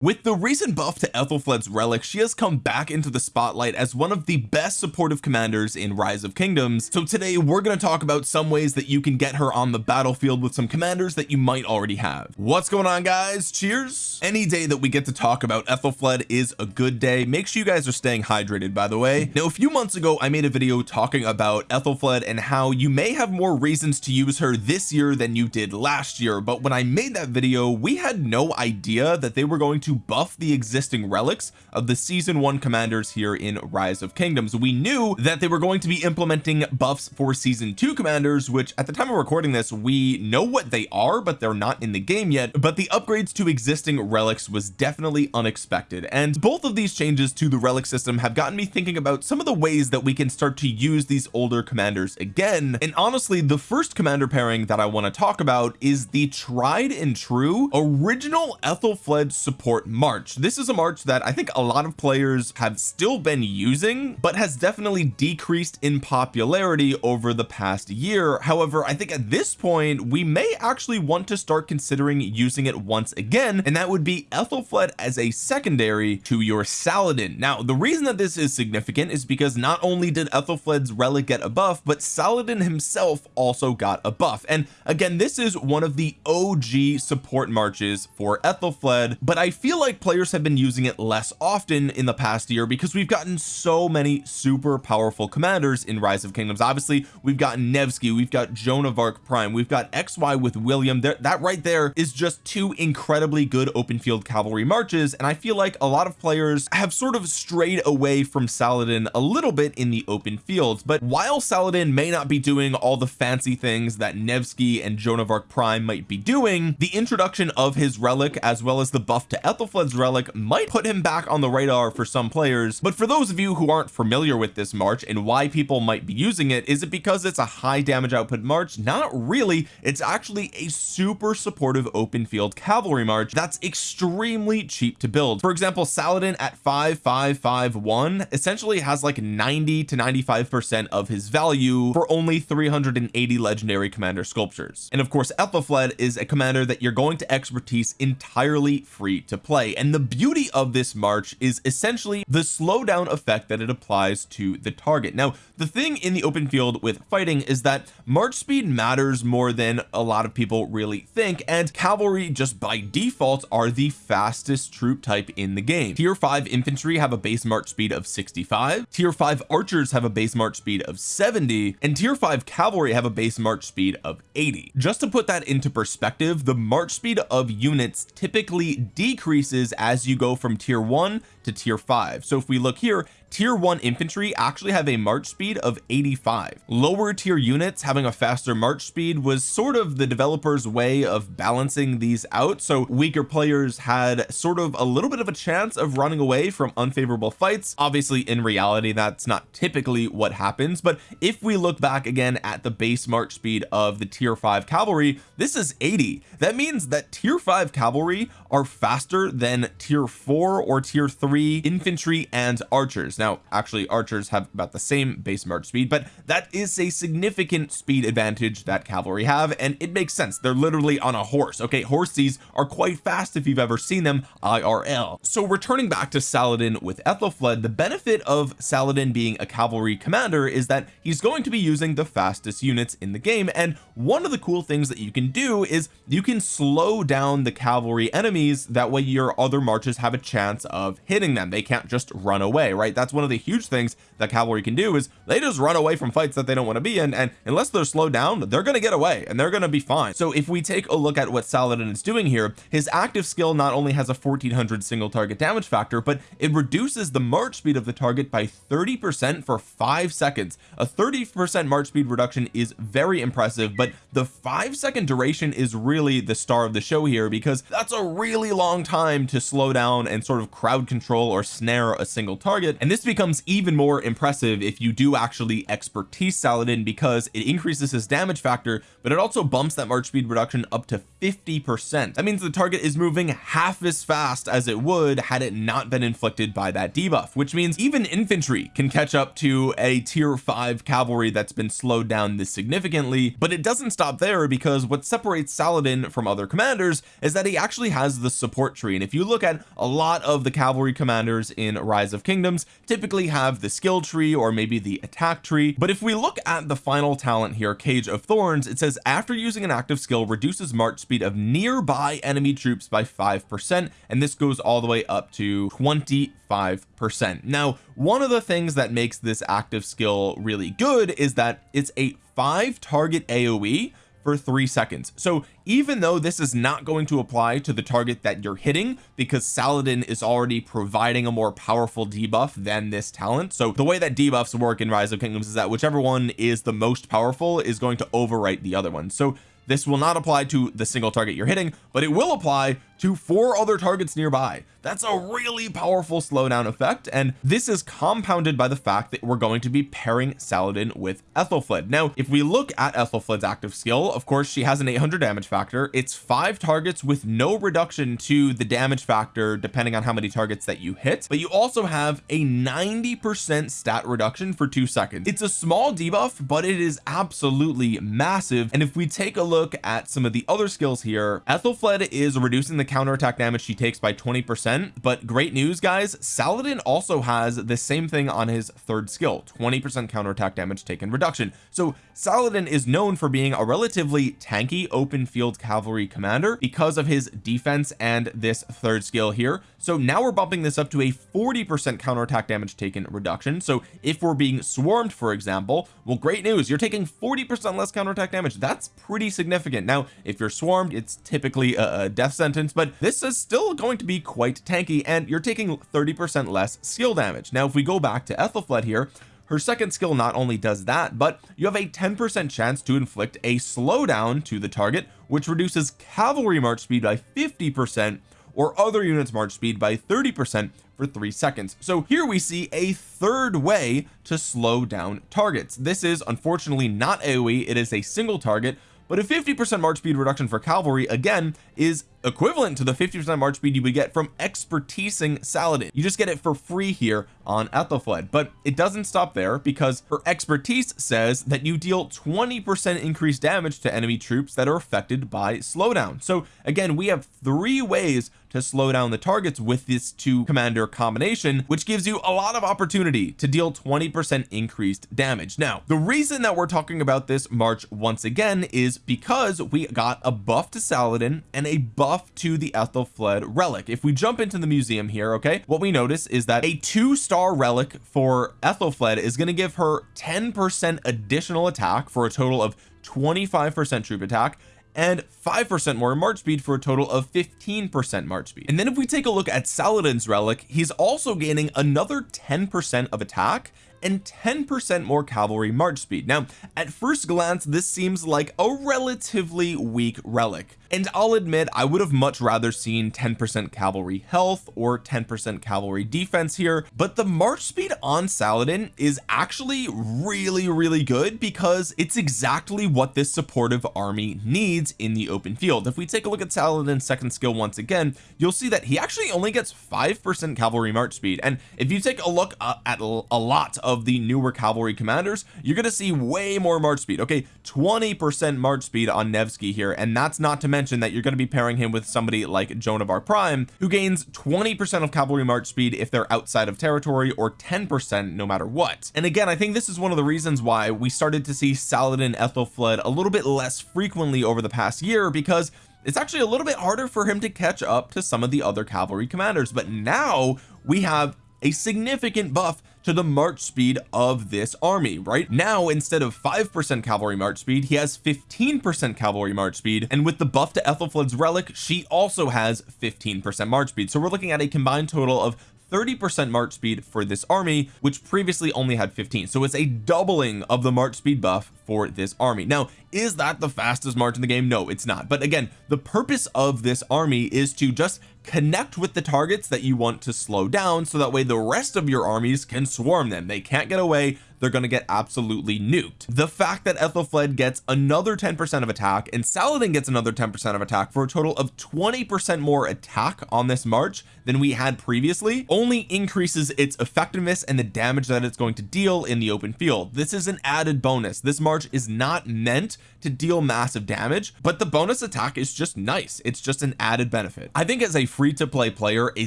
with the recent buff to Ethelfled's relic she has come back into the spotlight as one of the best supportive commanders in rise of kingdoms. So today we're going to talk about some ways that you can get her on the battlefield with some commanders that you might already have. What's going on guys? Cheers. Any day that we get to talk about Ethelfled is a good day. Make sure you guys are staying hydrated by the way. Now a few months ago I made a video talking about Ethelfled and how you may have more reasons to use her this year than you did last year. But when I made that video we had no idea that they were going to to buff the existing relics of the season one commanders here in rise of kingdoms. We knew that they were going to be implementing buffs for season two commanders which at the time of recording this we know what they are but they're not in the game yet. But the upgrades to existing relics was definitely unexpected. And both of these changes to the relic system have gotten me thinking about some of the ways that we can start to use these older commanders again. And honestly the first commander pairing that I want to talk about is the tried and true original Ethelflaed support March. This is a March that I think a lot of players have still been using but has definitely decreased in popularity over the past year. However I think at this point we may actually want to start considering using it once again and that would be Ethelflaed as a secondary to your Saladin. Now the reason that this is significant is because not only did Ethelflaed's relic get a buff but Saladin himself also got a buff. And again this is one of the OG support marches for Ethelflaed but I feel feel like players have been using it less often in the past year because we've gotten so many super powerful commanders in rise of kingdoms. Obviously we've got Nevsky we've got Joan of Arc prime we've got XY with William. There that right there is just two incredibly good open field cavalry marches and I feel like a lot of players have sort of strayed away from Saladin a little bit in the open fields but while Saladin may not be doing all the fancy things that Nevsky and Joan of Arc prime might be doing the introduction of his relic as well as the buff to Ethelflaed's relic might put him back on the radar for some players but for those of you who aren't familiar with this march and why people might be using it is it because it's a high damage output march? Not really. It's actually a super supportive open field cavalry march that's extremely cheap to build. For example Saladin at 5551 essentially has like 90 to 95 percent of his value for only 380 legendary commander sculptures. And of course Ethelflaed is a commander that you're going to expertise entirely free to play. And the beauty of this march is essentially the slowdown effect that it applies to the target. Now the thing in the open field with fighting is that march speed matters more than a lot of people really think and cavalry just by default are the fastest troop type in the game. Tier 5 infantry have a base march speed of 65 tier 5 archers have a base march speed of 70 and tier 5 cavalry have a base march speed of 80 just to put that into perspective the march speed of units typically decrease increases as you go from tier 1 to tier 5 so if we look here tier 1 infantry actually have a march speed of 85 lower tier units having a faster march speed was sort of the developers way of balancing these out. So weaker players had sort of a little bit of a chance of running away from unfavorable fights. Obviously in reality that's not typically what happens. But if we look back again at the base march speed of the tier 5 cavalry this is 80 that means that tier 5 cavalry are faster than tier 4 or tier 3 infantry and archers now actually archers have about the same base march speed but that is a significant speed advantage that cavalry have and it makes sense. They're literally on a horse okay? Horses are quite fast if you've ever seen them IRL so returning back to Saladin with Ethelflaed the benefit of Saladin being a cavalry commander is that he's going to be using the fastest units in the game and one of the cool things that you can do is you can slow down the cavalry enemies. That way your other marches have a chance of hitting them. They can't just run away right? That's that's one of the huge things that cavalry can do is they just run away from fights that they don't want to be in and unless they're slowed down they're going to get away and they're going to be fine. So if we take a look at what Saladin is doing here his active skill not only has a 1400 single target damage factor but it reduces the march speed of the target by 30 percent for five seconds. A 30 percent march speed reduction is very impressive but the five second duration is really the star of the show here because that's a really long time to slow down and sort of crowd control or snare a single target and this this becomes even more impressive if you do actually expertise Saladin because it increases his damage factor but it also bumps that march speed reduction up to 50 percent. That means the target is moving half as fast as it would had it not been inflicted by that debuff which means even infantry can catch up to a tier 5 cavalry that's been slowed down this significantly but it doesn't stop there because what separates Saladin from other commanders is that he actually has the support tree. And if you look at a lot of the cavalry commanders in rise of kingdoms typically have the skill tree or maybe the attack tree but if we look at the final talent here cage of thorns it says after using an active skill reduces march speed of nearby enemy troops by five percent and this goes all the way up to 25 percent. Now one of the things that makes this active skill really good is that it's a five target aoe for three seconds. So even though this is not going to apply to the target that you're hitting because Saladin is already providing a more powerful debuff than this talent. So the way that debuffs work in rise of kingdoms is that whichever one is the most powerful is going to overwrite the other one. So this will not apply to the single target you're hitting but it will apply to four other targets nearby. That's a really powerful slowdown effect and this is compounded by the fact that we're going to be pairing Saladin with Ethelflaed now if we look at Ethelflaed's active skill of course she has an 800 damage factor. It's five targets with no reduction to the damage factor depending on how many targets that you hit but you also have a 90 percent stat reduction for two seconds. It's a small debuff but it is absolutely massive and if we take a look at some of the other skills here. Ethelflaed is reducing the counterattack damage she takes by 20 percent but great news guys Saladin also has the same thing on his third skill 20 percent counterattack damage taken reduction. So Saladin is known for being a relatively tanky open field cavalry commander because of his defense and this third skill here. So now we're bumping this up to a 40 percent counterattack damage taken reduction. So if we're being swarmed for example well great news you're taking 40 percent less counterattack damage. That's pretty significant now if you're swarmed it's typically a, a death sentence but this is still going to be quite tanky and you're taking 30 percent less skill damage. Now if we go back to Ethelflaed here her second skill not only does that but you have a 10 percent chance to inflict a slowdown to the target which reduces cavalry march speed by 50 percent or other units march speed by 30 percent for three seconds. So here we see a third way to slow down targets. This is unfortunately not AoE it is a single target but a 50 percent march speed reduction for cavalry again is equivalent to the 50 percent march speed you would get from expertising Saladin. You just get it for free here on Ethelflaed but it doesn't stop there because her expertise says that you deal 20 percent increased damage to enemy troops that are affected by slowdown. So again we have three ways to slow down the targets with this two commander combination which gives you a lot of opportunity to deal 20 percent increased damage. Now the reason that we're talking about this march once again is because we got a buff to Saladin and a buff to the Ethelflaed relic. If we jump into the museum here okay what we notice is that a two star relic for Ethelflaed is going to give her 10 percent additional attack for a total of 25 percent troop attack and 5% more march speed for a total of 15% march speed. And then if we take a look at Saladin's relic he's also gaining another 10% of attack and 10% more cavalry march speed. Now at first glance this seems like a relatively weak relic. And I'll admit I would have much rather seen 10% cavalry health or 10% cavalry defense here but the march speed on Saladin is actually really really good because it's exactly what this supportive army needs in the open field. If we take a look at Saladin's second skill once again you'll see that he actually only gets 5% cavalry march speed. And if you take a look uh, at a lot of the newer cavalry commanders you're going to see way more march speed. Okay 20 percent march speed on Nevsky here and that's not to mention that you're going to be pairing him with somebody like Joan of Arc Prime who gains 20 percent of cavalry march speed if they're outside of territory or 10 percent no matter what. And again I think this is one of the reasons why we started to see Saladin Ethelflaed a little bit less frequently over the past year because it's actually a little bit harder for him to catch up to some of the other cavalry commanders. But now we have a significant buff to the march speed of this army right? Now instead of 5% cavalry march speed he has 15% cavalry march speed and with the buff to Ethelflaed's relic she also has 15% march speed. So we're looking at a combined total of 30% march speed for this army which previously only had 15 so it's a doubling of the march speed buff for this army. Now is that the fastest march in the game? No it's not. But again the purpose of this army is to just connect with the targets that you want to slow down so that way the rest of your armies can swarm them. They can't get away they're going to get absolutely nuked. The fact that Ethelfled gets another 10% of attack and Saladin gets another 10% of attack for a total of 20% more attack on this march than we had previously only increases its effectiveness and the damage that it's going to deal in the open field. This is an added bonus. This march is not meant to deal massive damage but the bonus attack is just nice. It's just an added benefit. I think as a free-to-play player a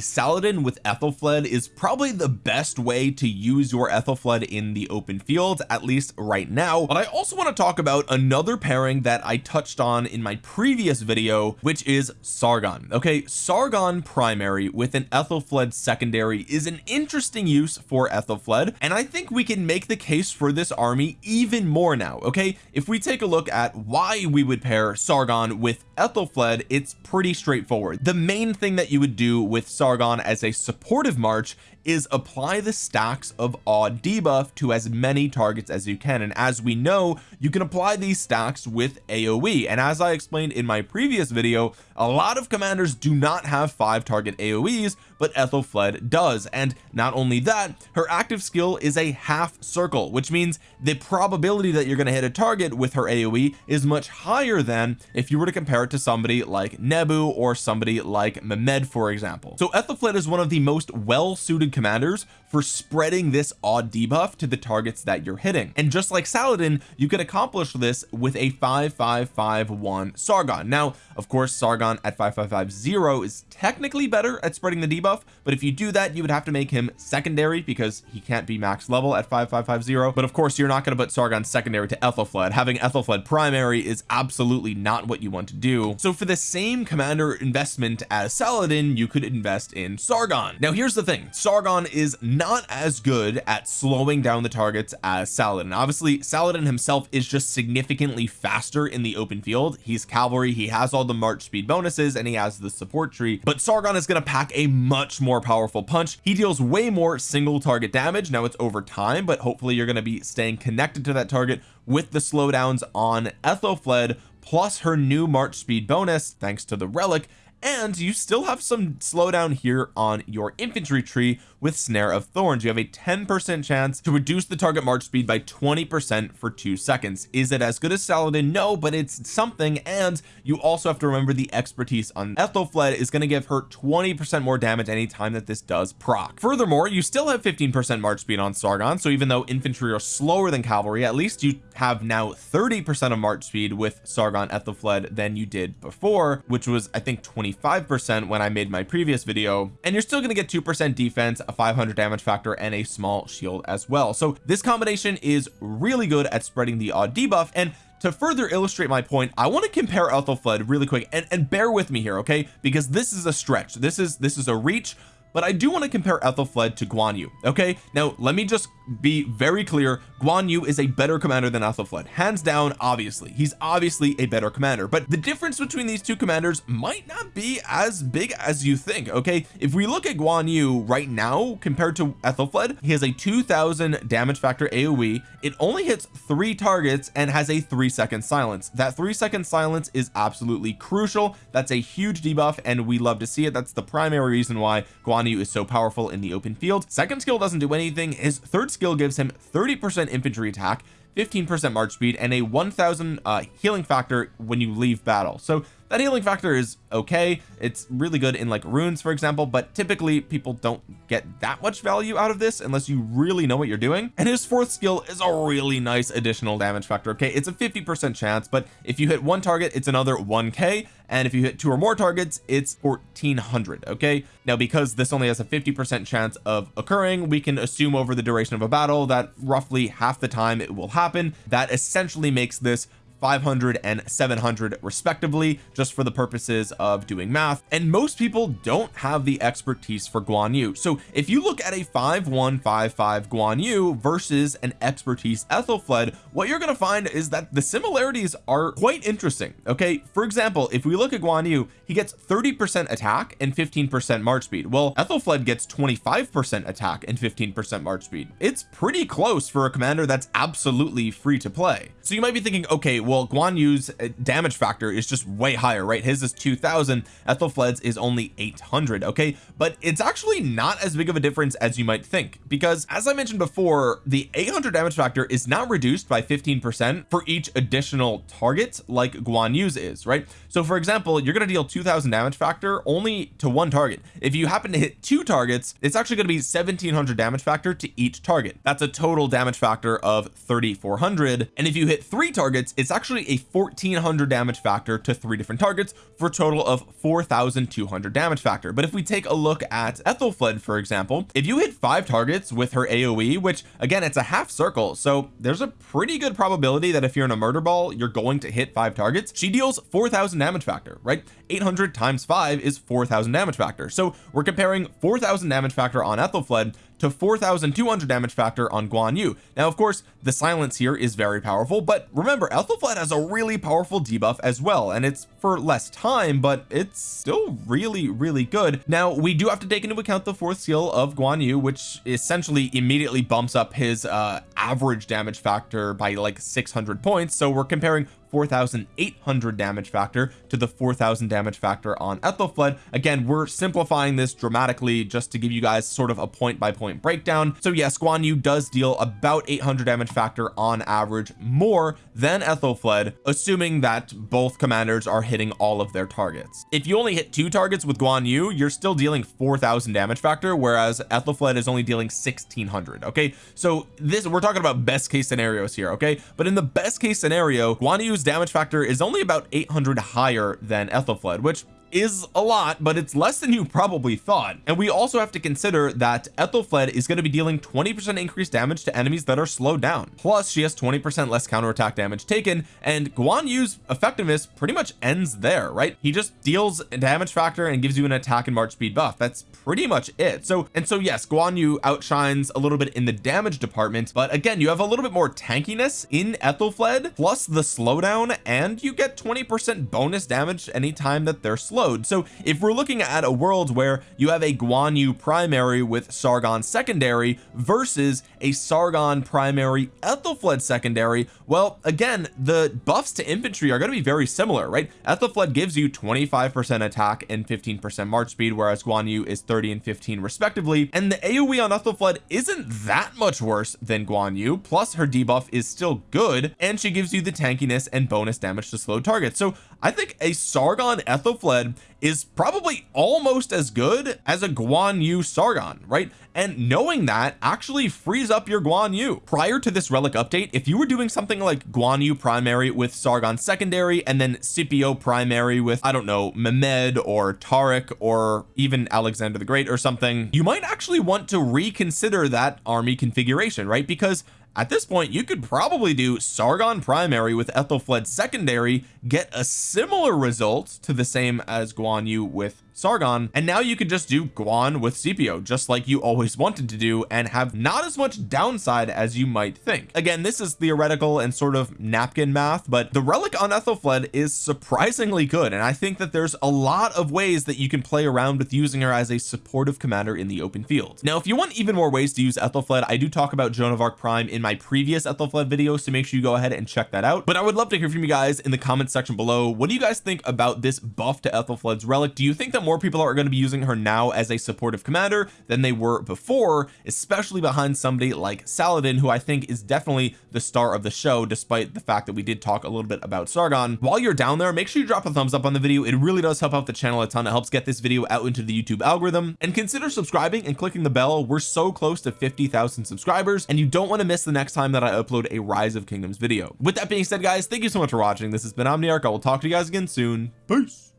Saladin with Ethelfled is probably the best way to use your Ethelfled in the open open field at least right now. But I also want to talk about another pairing that I touched on in my previous video which is Sargon. Okay Sargon primary with an Ethelfled secondary is an interesting use for Ethelfled and I think we can make the case for this army even more now okay? If we take a look at why we would pair Sargon with Ethelfled it's pretty straightforward. The main thing that you would do with Sargon as a supportive march is apply the stacks of odd debuff to as many targets as you can. And as we know you can apply these stacks with AoE and as I explained in my previous video a lot of commanders do not have five target AoEs but Ethelfled does. And not only that her active skill is a half circle which means the probability that you're going to hit a target with her AoE is much higher than if you were to compare it to somebody like Nebu or somebody like Mehmed for example. So Ethelfled is one of the most well-suited commanders for spreading this odd debuff to the targets that you're hitting. And just like Saladin you can accomplish this with a 5551 Sargon. Now of course Sargon at 5550 is technically better at spreading the debuff but if you do that you would have to make him secondary because he can't be max level at 5550 but of course you're not going to put Sargon secondary to Ethelfled. Having Ethelfled primary is absolutely not what you want to do. So for the same commander investment as Saladin you could invest in Sargon. Now here's the thing. Sargon is not as good at slowing down the targets as Saladin. Obviously Saladin himself is just significantly faster in the open field. He's cavalry. He has all the march speed bonuses and he has the support tree. But Sargon is going to pack a much more powerful punch. He deals way more single target damage. Now it's over time but hopefully you're going to be staying connected to that target with the slowdowns on Ethelfled plus her new march speed bonus thanks to the relic and you still have some slowdown here on your infantry tree with snare of thorns. You have a 10 percent chance to reduce the target march speed by 20 percent for two seconds. Is it as good as Saladin? No but it's something and you also have to remember the expertise on Ethelfled is going to give her 20 percent more damage anytime that this does proc. Furthermore you still have 15 percent march speed on Sargon so even though infantry are slower than cavalry at least you have now 30 percent of march speed with Sargon Ethelfled than you did before which was I think 25 percent when I made my previous video. And you're still going to get 2 percent defense a 500 damage factor and a small shield as well. So this combination is really good at spreading the odd debuff. And to further illustrate my point I want to compare Ethelfled really quick. And, and bear with me here okay? Because this is a stretch. This is this is a reach but I do want to compare Ethelfled to Guan Yu okay? Now let me just be very clear. Guan Yu is a better commander than Ethelfled hands down obviously. He's obviously a better commander. But the difference between these two commanders might not be as big as you think okay? If we look at Guan Yu right now compared to Ethelfled he has a 2000 damage factor AoE it only hits three targets and has a three second silence. That three second silence is absolutely crucial. That's a huge debuff and we love to see it. That's the primary reason why Guan Yu is so powerful in the open field. Second skill doesn't do anything. His third skill gives him 30 percent infantry attack 15 percent march speed and a 1000 uh healing factor when you leave battle. So that healing factor is okay. It's really good in like runes for example but typically people don't get that much value out of this unless you really know what you're doing. And his fourth skill is a really nice additional damage factor okay? It's a 50 percent chance but if you hit one target it's another 1k and if you hit two or more targets it's 1400 okay? Now because this only has a 50 percent chance of occurring we can assume over the duration of a battle that roughly half the time it will happen. That essentially makes this 500 and 700 respectively just for the purposes of doing math. And most people don't have the expertise for Guan Yu. So if you look at a 5155 Guan Yu versus an expertise Ethelfled what you're going to find is that the similarities are quite interesting okay? For example if we look at Guan Yu he gets 30 percent attack and 15 percent march speed. Well Ethelfled gets 25 percent attack and 15 percent march speed. It's pretty close for a commander that's absolutely free to play so you might be thinking okay well Guan Yu's uh, damage factor is just way higher right? His is 2000 Ethelfled's is only 800 okay? But it's actually not as big of a difference as you might think because as I mentioned before the 800 damage factor is not reduced by 15 percent for each additional target like Guan Yu's is right? So for example you're going to deal 2000 damage factor only to one target. If you happen to hit two targets it's actually going to be 1700 damage factor to each target. That's a total damage factor of 3400 and if you hit three targets it's actually a 1400 damage factor to three different targets for a total of 4200 damage factor. But if we take a look at Ethelfled for example if you hit five targets with her AoE which again it's a half circle so there's a pretty good probability that if you're in a murder ball you're going to hit five targets. She deals 4000 damage factor right? 800 times 5 is 4000 damage factor. So we're comparing 4000 damage factor on Ethelfled to 4200 damage factor on Guan Yu. Now of course the silence here is very powerful but remember Ethelfled has a really powerful debuff as well and it's for less time but it's still really really good. Now we do have to take into account the fourth skill of Guan Yu which essentially immediately bumps up his uh average damage factor by like 600 points. So we're comparing 4800 damage factor to the 4000 damage factor on Ethelfled again we're simplifying this dramatically just to give you guys sort of a point by point breakdown. So yes Guan Yu does deal about 800 damage factor on average more than Ethelfled assuming that both commanders are hitting all of their targets. If you only hit two targets with Guan Yu you're still dealing 4000 damage factor whereas Ethelfled is only dealing 1600 okay? So this we're talking about best case scenarios here okay? But in the best case scenario Guan Yu's damage factor is only about 800 higher than Ethelfled which is a lot but it's less than you probably thought. And we also have to consider that Ethelfled is going to be dealing 20 percent increased damage to enemies that are slowed down. Plus she has 20 percent less counterattack damage taken and Guan Yu's effectiveness pretty much ends there right? He just deals a damage factor and gives you an attack and march speed buff. That's pretty much it. So and so yes Guan Yu outshines a little bit in the damage department but again you have a little bit more tankiness in Ethelfled plus the slowdown and you get 20 percent bonus damage anytime that they're slow so if we're looking at a world where you have a Guan Yu primary with Sargon secondary versus a Sargon primary Ethelfled secondary well again the buffs to infantry are going to be very similar right? Ethelfled gives you 25 percent attack and 15 percent march speed whereas Guan Yu is 30 and 15 respectively. And the AoE on Ethelfled isn't that much worse than Guan Yu plus her debuff is still good and she gives you the tankiness and bonus damage to slow targets so I think a Sargon Ethelfled is probably almost as good as a Guan Yu Sargon right? And knowing that actually frees up your Guan Yu. Prior to this relic update if you were doing something like Guan Yu primary with Sargon secondary and then Scipio primary with I don't know Mehmed or Tariq or even Alexander the Great or something you might actually want to reconsider that army configuration right? Because at this point you could probably do Sargon primary with Ethelfled secondary get a similar result to the same as Guan Yu with Sargon and now you can just do Guan with Scipio just like you always wanted to do and have not as much downside as you might think. Again this is theoretical and sort of napkin math but the relic on Ethelfled is surprisingly good and I think that there's a lot of ways that you can play around with using her as a supportive commander in the open field. Now if you want even more ways to use Ethelfled I do talk about Joan of Arc Prime in my previous Ethelfled video so make sure you go ahead and check that out. But I would love to hear from you guys in the comments section below. What do you guys think about this buff to Ethelfled's relic? Do you think that more people are going to be using her now as a supportive commander than they were before especially behind somebody like Saladin who I think is definitely the star of the show despite the fact that we did talk a little bit about Sargon. While you're down there make sure you drop a thumbs up on the video. It really does help out the channel a ton. It helps get this video out into the YouTube algorithm. And consider subscribing and clicking the bell. We're so close to 50,000 subscribers and you don't want to miss the next time that I upload a rise of kingdoms video. With that being said guys thank you so much for watching. This has been Omniarch. I will talk to you guys again soon. Peace